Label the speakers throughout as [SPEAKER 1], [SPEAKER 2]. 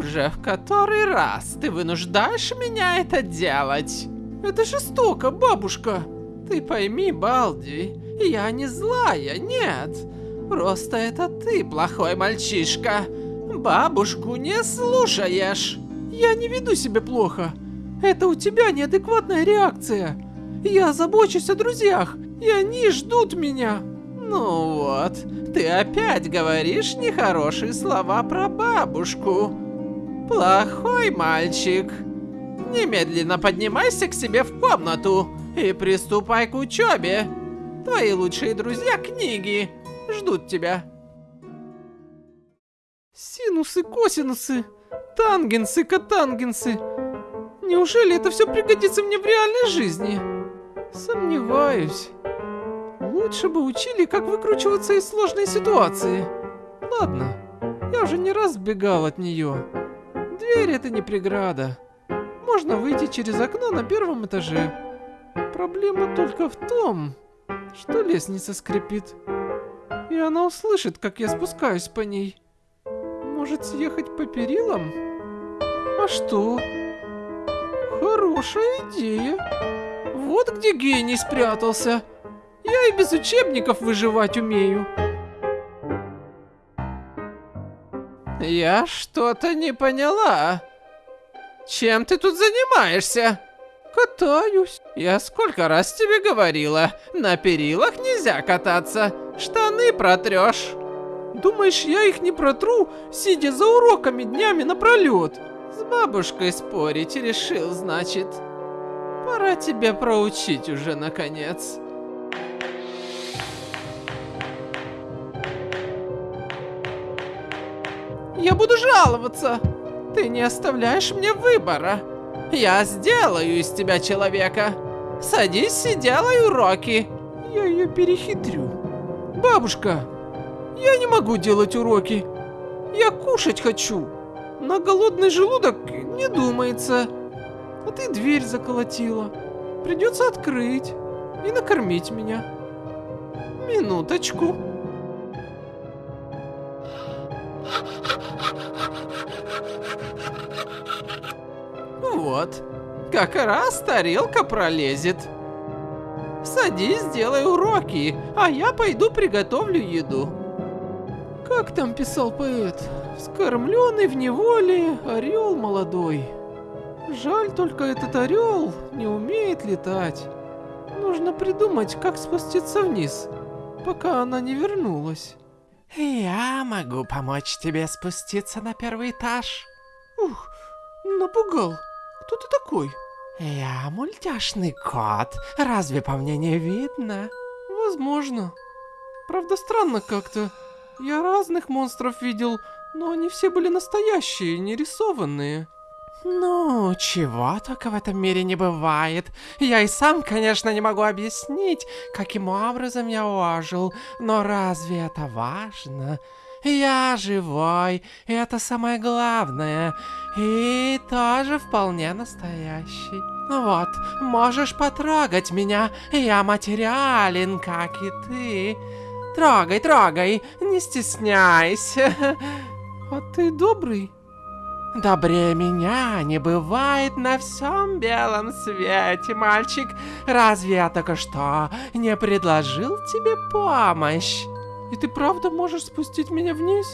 [SPEAKER 1] уже в который раз ты вынуждаешь меня это делать.
[SPEAKER 2] Это жестоко, бабушка.
[SPEAKER 1] Ты пойми, Балди, я не злая, нет. Просто это ты плохой мальчишка. Бабушку не слушаешь.
[SPEAKER 2] Я не веду себя плохо. Это у тебя неадекватная реакция. Я забочусь о друзьях, и они ждут меня.
[SPEAKER 1] Ну вот, ты опять говоришь нехорошие слова про бабушку. Плохой мальчик. Немедленно поднимайся к себе в комнату и приступай к учебе. Твои лучшие друзья книги ждут тебя.
[SPEAKER 2] Синусы, косинусы, тангенсы, котангенсы. Неужели это все пригодится мне в реальной жизни? Сомневаюсь. Лучше бы учили, как выкручиваться из сложной ситуации. Ладно, я уже не раз бегал от нее. Дверь это не преграда. Можно выйти через окно на первом этаже. Проблема только в том, что лестница скрипит. И она услышит, как я спускаюсь по ней. Может съехать по перилам? А что? Хорошая идея. Вот где гений спрятался. Я и без учебников выживать умею.
[SPEAKER 1] Я что-то не поняла. Чем ты тут занимаешься?
[SPEAKER 2] Катаюсь.
[SPEAKER 1] Я сколько раз тебе говорила, на перилах нельзя кататься, штаны протрешь.
[SPEAKER 2] Думаешь, я их не протру, сидя за уроками днями напролет?
[SPEAKER 1] С бабушкой спорить решил, значит. Пора тебя проучить уже, наконец.
[SPEAKER 2] Я буду жаловаться.
[SPEAKER 1] Ты не оставляешь мне выбора. Я сделаю из тебя человека. Садись и делай уроки.
[SPEAKER 2] Я ее перехитрю. Бабушка, я не могу делать уроки. Я кушать хочу. На голодный желудок не думается. А ты дверь заколотила. Придется открыть и накормить меня. Минуточку.
[SPEAKER 1] Вот, как раз тарелка пролезет. Садись, делай уроки, а я пойду приготовлю еду.
[SPEAKER 2] Как там писал поэт? Скормленный в неволе орел молодой. Жаль только этот орел не умеет летать. Нужно придумать, как спуститься вниз, пока она не вернулась.
[SPEAKER 1] Я могу помочь тебе спуститься на первый этаж.
[SPEAKER 2] Ух, напугал. Кто ты такой?
[SPEAKER 1] Я мультяшный кот. Разве по мне не видно?
[SPEAKER 2] Возможно. Правда, странно как-то. Я разных монстров видел, но они все были настоящие, не рисованные.
[SPEAKER 1] Ну, чего только в этом мире не бывает. Я и сам, конечно, не могу объяснить, каким образом я ожил, но разве это важно? Я живой, и это самое главное. И тоже вполне настоящий. Вот, можешь потрогать меня, я материален, как и ты. Трогай, трогай, не стесняйся.
[SPEAKER 2] А ты добрый?
[SPEAKER 1] Добрее меня не бывает на всем белом свете, мальчик. Разве я только что не предложил тебе помощь?
[SPEAKER 2] И ты правда можешь спустить меня вниз?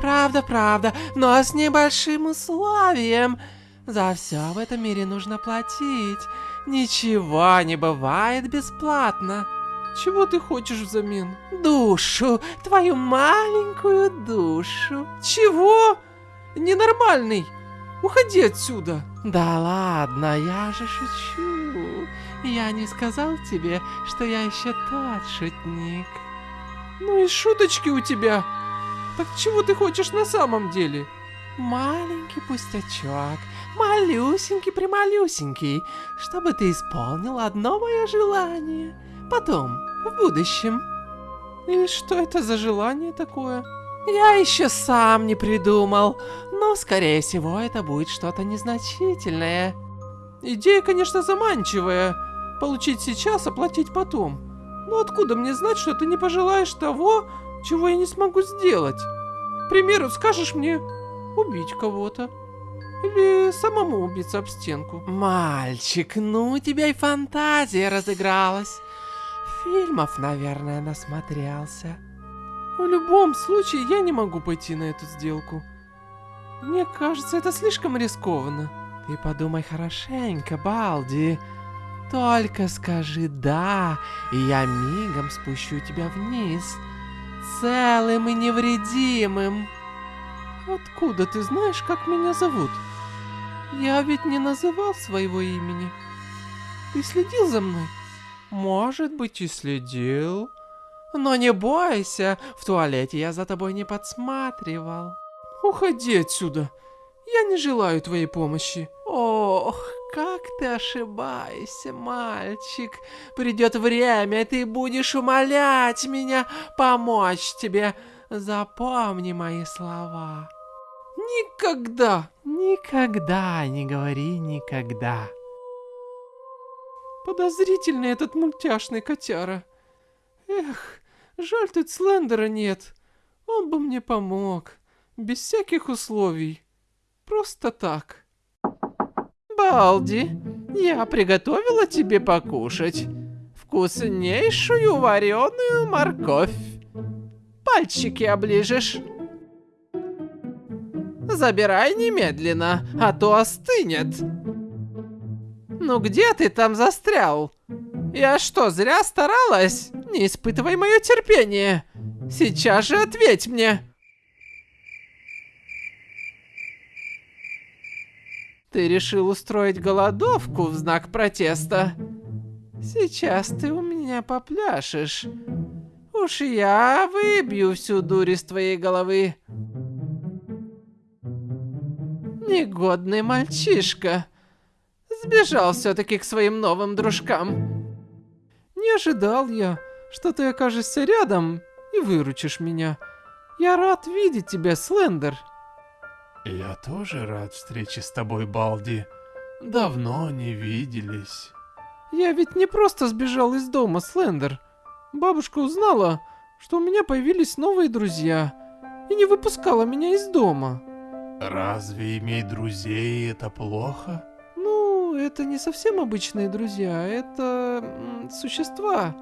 [SPEAKER 1] Правда, правда, но с небольшим условием. За все в этом мире нужно платить. Ничего не бывает бесплатно.
[SPEAKER 2] Чего ты хочешь взамен?
[SPEAKER 1] Душу, твою маленькую душу.
[SPEAKER 2] Чего? Ненормальный. Уходи отсюда.
[SPEAKER 1] Да ладно, я же шучу. Я не сказал тебе, что я еще тот шутник.
[SPEAKER 2] Ну и шуточки у тебя. Так чего ты хочешь на самом деле?
[SPEAKER 1] Маленький пустячок, малюсенький-прималюсенький, чтобы ты исполнил одно мое желание. Потом, в будущем.
[SPEAKER 2] И что это за желание такое?
[SPEAKER 1] Я еще сам не придумал, но, скорее всего, это будет что-то незначительное.
[SPEAKER 2] Идея, конечно, заманчивая. Получить сейчас, оплатить потом. Но откуда мне знать, что ты не пожелаешь того, чего я не смогу сделать? К примеру, скажешь мне убить кого-то. Или самому убиться об стенку?
[SPEAKER 1] Мальчик, ну у тебя и фантазия разыгралась. Фильмов, наверное, насмотрелся.
[SPEAKER 2] В любом случае, я не могу пойти на эту сделку. Мне кажется, это слишком рискованно.
[SPEAKER 1] Ты подумай хорошенько, Балди. Только скажи «да», и я мигом спущу тебя вниз, целым и невредимым.
[SPEAKER 2] Откуда ты знаешь, как меня зовут? Я ведь не называл своего имени. Ты следил за мной?
[SPEAKER 1] Может быть и следил. Но не бойся, в туалете я за тобой не подсматривал.
[SPEAKER 2] Уходи отсюда. Я не желаю твоей помощи.
[SPEAKER 1] Ох, как ты ошибаешься, мальчик. Придет время, и ты будешь умолять меня помочь тебе. Запомни мои слова.
[SPEAKER 2] Никогда.
[SPEAKER 1] Никогда не говори никогда.
[SPEAKER 2] Подозрительный этот мультяшный котяра. Эх, жаль тут Слендера нет. Он бы мне помог. Без всяких условий. Просто так.
[SPEAKER 1] Балди, я приготовила тебе покушать. Вкуснейшую вареную морковь. Пальчики оближешь. Забирай немедленно, а то остынет. Ну где ты там застрял? Я что, зря старалась? Не испытывай мое терпение. Сейчас же ответь мне. Ты решил устроить голодовку в знак протеста? Сейчас ты у меня попляшешь. Уж я выбью всю дурь из твоей головы. Негодный мальчишка. Сбежал все-таки к своим новым дружкам.
[SPEAKER 2] Не ожидал я, что ты окажешься рядом и выручишь меня. Я рад видеть тебя, Слендер.
[SPEAKER 3] Я тоже рад встрече с тобой, Балди. Давно не виделись.
[SPEAKER 2] Я ведь не просто сбежал из дома, Слендер. Бабушка узнала, что у меня появились новые друзья, и не выпускала меня из дома.
[SPEAKER 3] Разве иметь друзей это плохо?
[SPEAKER 2] Ну, это не совсем обычные друзья, это существа.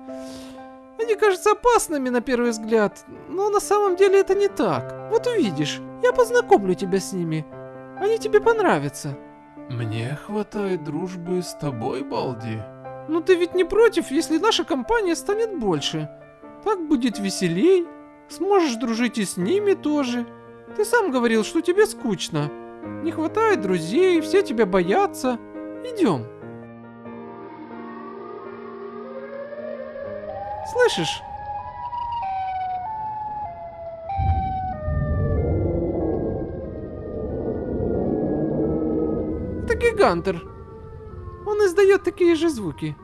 [SPEAKER 2] Они кажутся опасными на первый взгляд, но на самом деле это не так. Вот увидишь. Я познакомлю тебя с ними. Они тебе понравятся.
[SPEAKER 3] Мне хватает дружбы с тобой, Балди.
[SPEAKER 2] Ну ты ведь не против, если наша компания станет больше. Так будет веселей. Сможешь дружить и с ними тоже. Ты сам говорил, что тебе скучно. Не хватает друзей, все тебя боятся. Идем. Слышишь? Гигантер. Он издает такие же звуки.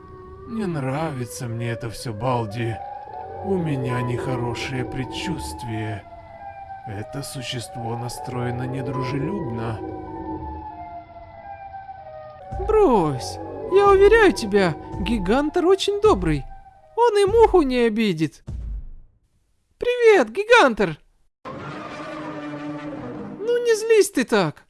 [SPEAKER 3] Не нравится мне это все, Балди. У меня нехорошее предчувствие. Это существо настроено недружелюбно.
[SPEAKER 2] Брось. Я уверяю тебя, Гигантер очень добрый. Он и муху не обидит. Привет, Гигантер. Ну не злись ты так.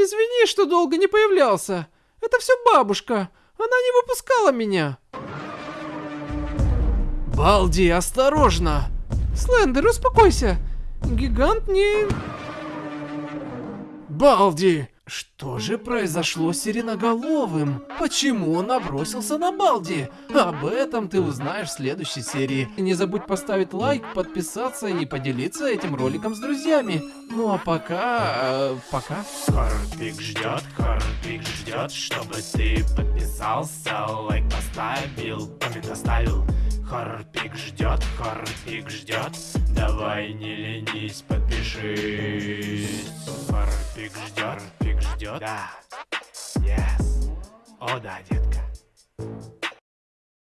[SPEAKER 2] Извини, что долго не появлялся. Это все бабушка. Она не выпускала меня.
[SPEAKER 1] Балди, осторожно.
[SPEAKER 2] Слендер, успокойся. Гигант не...
[SPEAKER 1] Балди, что же произошло с Сиреноголовым? Почему он набросился на Балди? Об этом ты узнаешь в следующей серии. Не забудь поставить лайк, подписаться и поделиться этим роликом с друзьями. Ну а пока... Э, пока.
[SPEAKER 4] Хорпик ждет, Хорпик ждет, чтобы ты подписался, лайк поставил, коммент оставил. Хорпик ждет, Хорпик ждет, давай не ленись, подпишись. Хорпик ждет, ждет, да, yes, о да, детка.